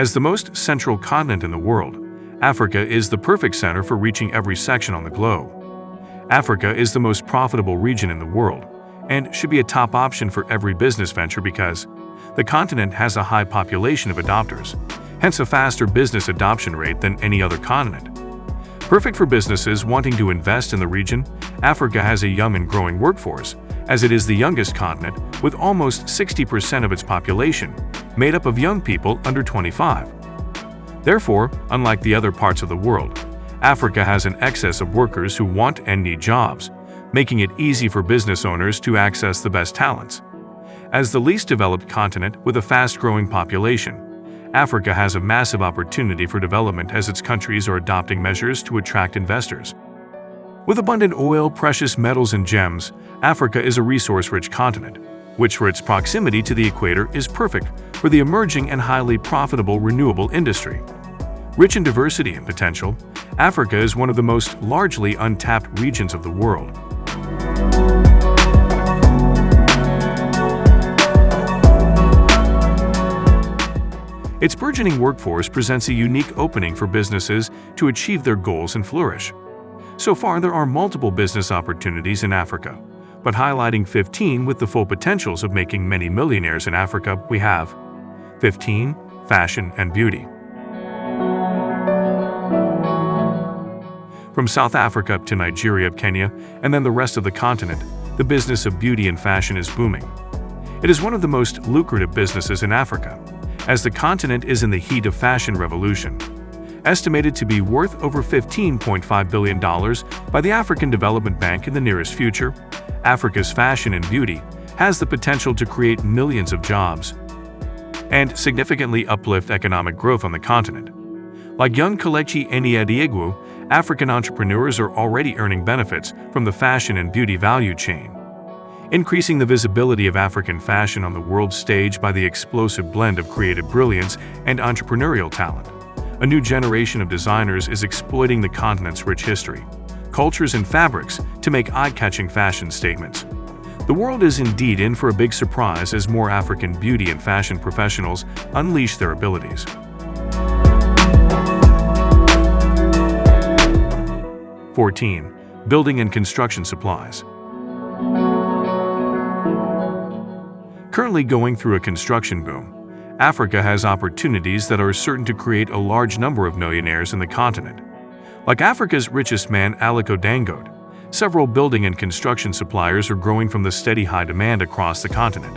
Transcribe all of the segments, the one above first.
As the most central continent in the world, Africa is the perfect center for reaching every section on the globe. Africa is the most profitable region in the world and should be a top option for every business venture because the continent has a high population of adopters, hence a faster business adoption rate than any other continent. Perfect for businesses wanting to invest in the region, Africa has a young and growing workforce, as it is the youngest continent with almost 60% of its population made up of young people under 25. Therefore, unlike the other parts of the world, Africa has an excess of workers who want and need jobs, making it easy for business owners to access the best talents. As the least developed continent with a fast-growing population, Africa has a massive opportunity for development as its countries are adopting measures to attract investors. With abundant oil, precious metals, and gems, Africa is a resource-rich continent, which for its proximity to the equator is perfect for the emerging and highly profitable renewable industry. Rich in diversity and potential, Africa is one of the most largely untapped regions of the world. Its burgeoning workforce presents a unique opening for businesses to achieve their goals and flourish. So far, there are multiple business opportunities in Africa, but highlighting 15 with the full potentials of making many millionaires in Africa, we have 15. Fashion and Beauty From South Africa to Nigeria, Kenya, and then the rest of the continent, the business of beauty and fashion is booming. It is one of the most lucrative businesses in Africa, as the continent is in the heat of fashion revolution. Estimated to be worth over $15.5 billion by the African Development Bank in the nearest future, Africa's fashion and beauty has the potential to create millions of jobs and significantly uplift economic growth on the continent. Like young Kelechi Enieadiegwu, African entrepreneurs are already earning benefits from the fashion and beauty value chain increasing the visibility of African fashion on the world stage by the explosive blend of creative brilliance and entrepreneurial talent. A new generation of designers is exploiting the continent's rich history, cultures, and fabrics to make eye-catching fashion statements. The world is indeed in for a big surprise as more African beauty and fashion professionals unleash their abilities. Fourteen, Building and construction supplies. Currently going through a construction boom, Africa has opportunities that are certain to create a large number of millionaires in the continent. Like Africa's richest man Aliko Dangote, several building and construction suppliers are growing from the steady high demand across the continent.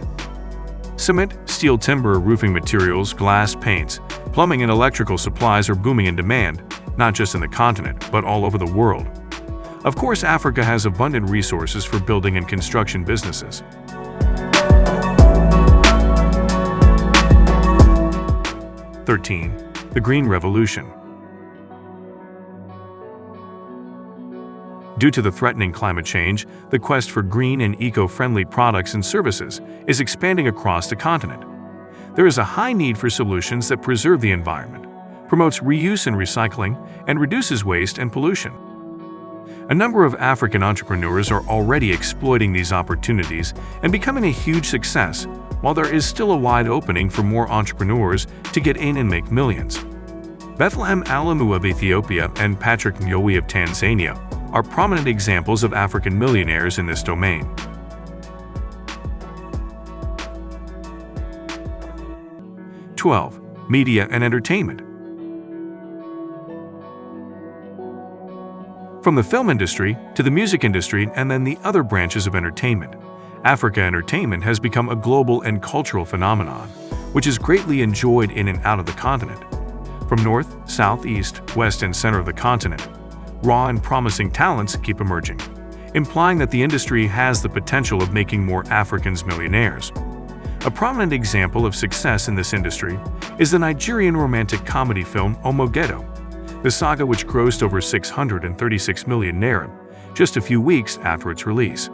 Cement, steel timber, roofing materials, glass, paints, plumbing and electrical supplies are booming in demand, not just in the continent, but all over the world. Of course, Africa has abundant resources for building and construction businesses. 13. The Green Revolution Due to the threatening climate change, the quest for green and eco-friendly products and services is expanding across the continent. There is a high need for solutions that preserve the environment, promotes reuse and recycling, and reduces waste and pollution. A number of African entrepreneurs are already exploiting these opportunities and becoming a huge success while there is still a wide opening for more entrepreneurs to get in and make millions. Bethlehem Alemu of Ethiopia and Patrick Ngowi of Tanzania are prominent examples of African millionaires in this domain. Twelve, Media and Entertainment From the film industry to the music industry and then the other branches of entertainment, Africa entertainment has become a global and cultural phenomenon, which is greatly enjoyed in and out of the continent. From north, south, east, west, and center of the continent, raw and promising talents keep emerging, implying that the industry has the potential of making more Africans millionaires. A prominent example of success in this industry is the Nigerian romantic comedy film Omo Ghetto, the saga which grossed over 636 million naira just a few weeks after its release.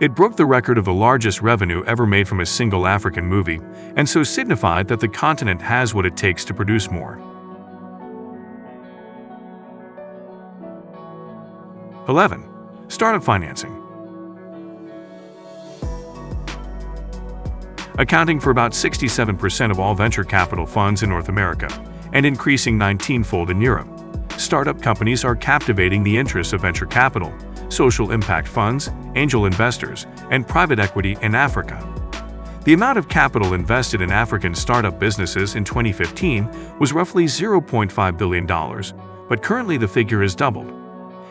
It broke the record of the largest revenue ever made from a single African movie, and so signified that the continent has what it takes to produce more. 11. Startup financing accounting for about 67% of all venture capital funds in North America and increasing 19-fold in Europe. Startup companies are captivating the interests of venture capital, social impact funds, angel investors, and private equity in Africa. The amount of capital invested in African startup businesses in 2015 was roughly $0.5 billion, but currently the figure has doubled.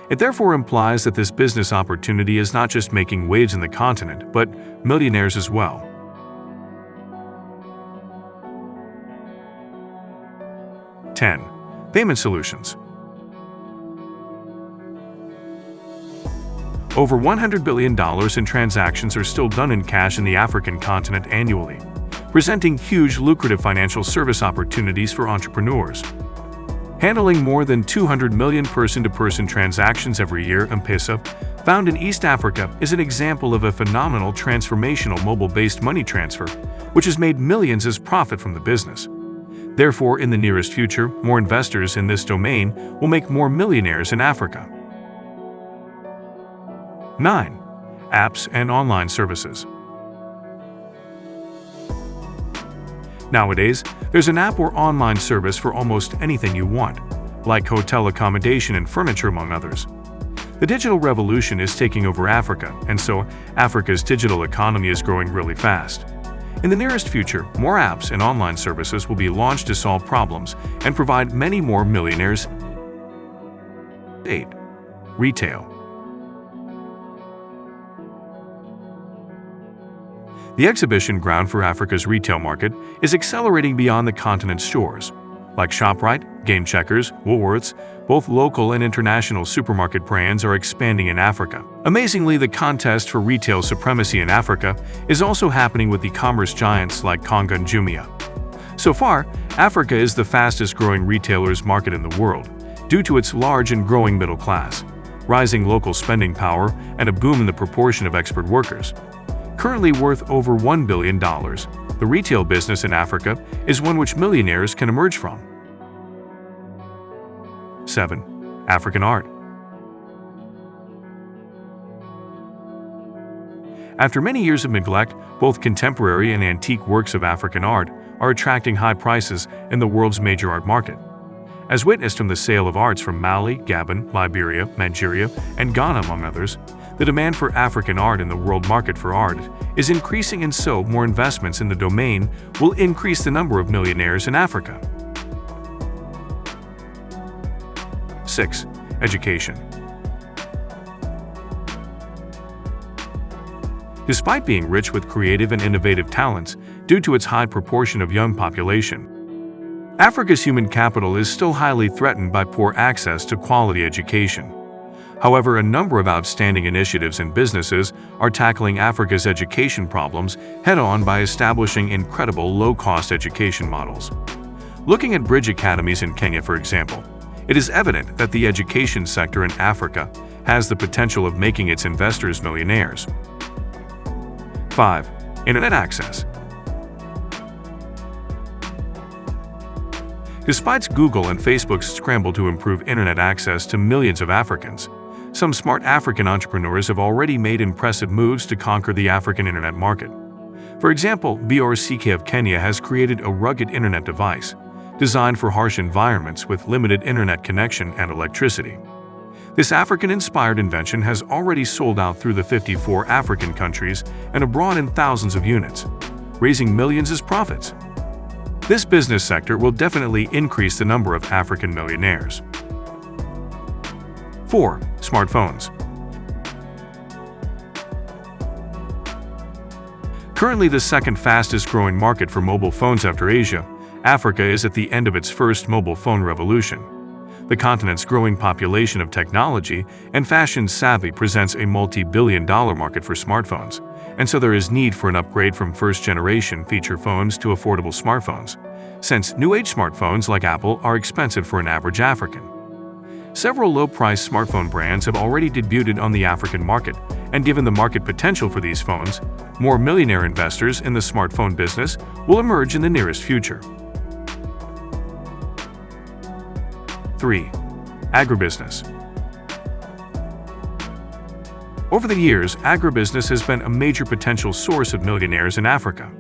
It therefore implies that this business opportunity is not just making waves in the continent, but millionaires as well. Ten, Payment Solutions Over $100 billion in transactions are still done in cash in the African continent annually, presenting huge lucrative financial service opportunities for entrepreneurs. Handling more than 200 million person-to-person -person transactions every year, M-Pesa, found in East Africa, is an example of a phenomenal transformational mobile-based money transfer, which has made millions as profit from the business. Therefore, in the nearest future, more investors in this domain will make more millionaires in Africa. 9. Apps and online services. Nowadays, there's an app or online service for almost anything you want, like hotel accommodation and furniture among others. The digital revolution is taking over Africa, and so Africa's digital economy is growing really fast. In the nearest future, more apps and online services will be launched to solve problems and provide many more millionaires. 8. Retail The exhibition ground for Africa's retail market is accelerating beyond the continent's shores. Like ShopRite, Game Checkers, Woolworths, both local and international supermarket brands are expanding in Africa. Amazingly, the contest for retail supremacy in Africa is also happening with e-commerce giants like Konga and Jumia. So far, Africa is the fastest growing retailers market in the world, due to its large and growing middle class, rising local spending power, and a boom in the proportion of expert workers. Currently worth over $1 billion, the retail business in Africa is one which millionaires can emerge from. 7. African Art After many years of neglect, both contemporary and antique works of African art are attracting high prices in the world's major art market. As witnessed from the sale of arts from Mali, Gabon, Liberia, Nigeria, and Ghana among others, the demand for African art in the world market for art is increasing and so more investments in the domain will increase the number of millionaires in Africa. 6. Education Despite being rich with creative and innovative talents due to its high proportion of young population, Africa's human capital is still highly threatened by poor access to quality education. However, a number of outstanding initiatives and businesses are tackling Africa's education problems head-on by establishing incredible low-cost education models. Looking at bridge academies in Kenya, for example, it is evident that the education sector in Africa has the potential of making its investors millionaires. 5. Internet access. Despite Google and Facebook's scramble to improve internet access to millions of Africans, some smart African entrepreneurs have already made impressive moves to conquer the African internet market. For example, BRCK of Kenya has created a rugged internet device designed for harsh environments with limited internet connection and electricity. This African-inspired invention has already sold out through the 54 African countries and abroad in thousands of units, raising millions as profits. This business sector will definitely increase the number of African millionaires. 4. Smartphones Currently the second fastest growing market for mobile phones after Asia, Africa is at the end of its first mobile phone revolution. The continent's growing population of technology and fashion savvy presents a multi-billion dollar market for smartphones, and so there is need for an upgrade from first-generation feature phones to affordable smartphones, since new-age smartphones like Apple are expensive for an average African. Several low-priced smartphone brands have already debuted on the African market, and given the market potential for these phones, more millionaire investors in the smartphone business will emerge in the nearest future. 3. Agribusiness Over the years, agribusiness has been a major potential source of millionaires in Africa.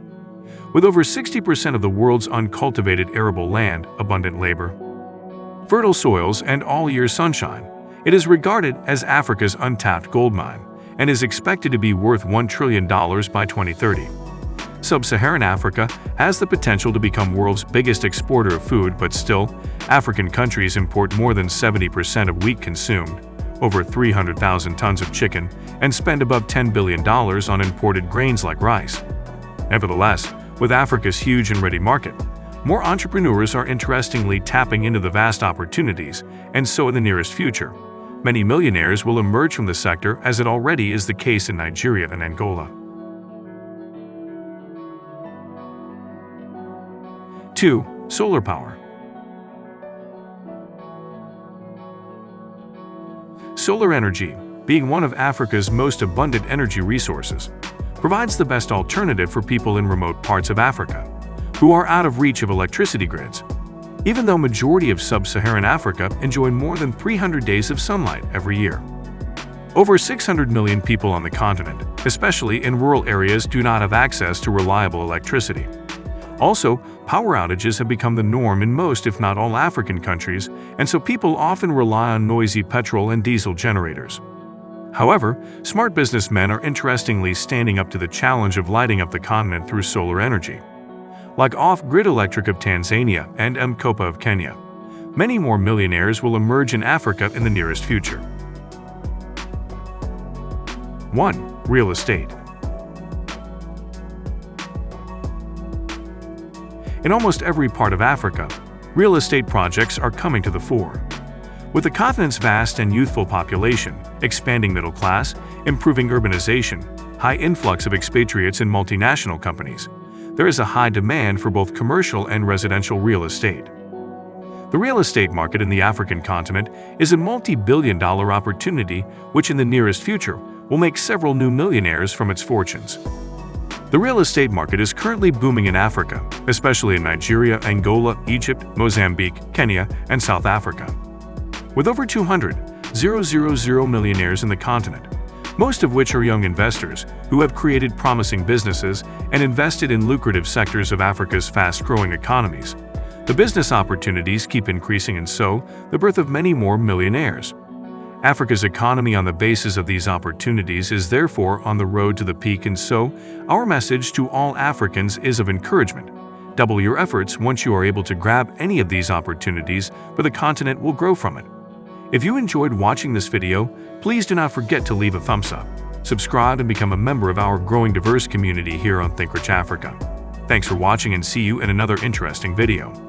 With over 60% of the world's uncultivated arable land, abundant labor, fertile soils, and all-year sunshine, it is regarded as Africa's untapped gold mine and is expected to be worth $1 trillion by 2030. Sub-Saharan Africa has the potential to become world's biggest exporter of food, but still, African countries import more than 70% of wheat consumed, over 300,000 tons of chicken, and spend above $10 billion on imported grains like rice. Nevertheless, with Africa's huge and ready market, more entrepreneurs are interestingly tapping into the vast opportunities, and so in the nearest future, many millionaires will emerge from the sector as it already is the case in Nigeria and Angola. 2. Solar power Solar energy, being one of Africa's most abundant energy resources, provides the best alternative for people in remote parts of Africa, who are out of reach of electricity grids, even though majority of sub-Saharan Africa enjoy more than 300 days of sunlight every year. Over 600 million people on the continent, especially in rural areas, do not have access to reliable electricity. Also, power outages have become the norm in most if not all African countries, and so people often rely on noisy petrol and diesel generators. However, smart businessmen are interestingly standing up to the challenge of lighting up the continent through solar energy. Like Off-Grid Electric of Tanzania and M-Kopa of Kenya, many more millionaires will emerge in Africa in the nearest future. 1. Real estate In almost every part of Africa, real estate projects are coming to the fore. With the continent's vast and youthful population, expanding middle class, improving urbanization, high influx of expatriates and multinational companies, there is a high demand for both commercial and residential real estate. The real estate market in the African continent is a multi-billion dollar opportunity which in the nearest future will make several new millionaires from its fortunes. The real estate market is currently booming in Africa, especially in Nigeria, Angola, Egypt, Mozambique, Kenya, and South Africa. With over 200, 000 millionaires in the continent, most of which are young investors who have created promising businesses and invested in lucrative sectors of Africa's fast-growing economies. The business opportunities keep increasing and so, the birth of many more millionaires. Africa's economy on the basis of these opportunities is therefore on the road to the peak and so, our message to all Africans is of encouragement. Double your efforts once you are able to grab any of these opportunities, for the continent will grow from it. If you enjoyed watching this video, please do not forget to leave a thumbs up, subscribe and become a member of our growing diverse community here on ThinkRich Africa. Thanks for watching and see you in another interesting video.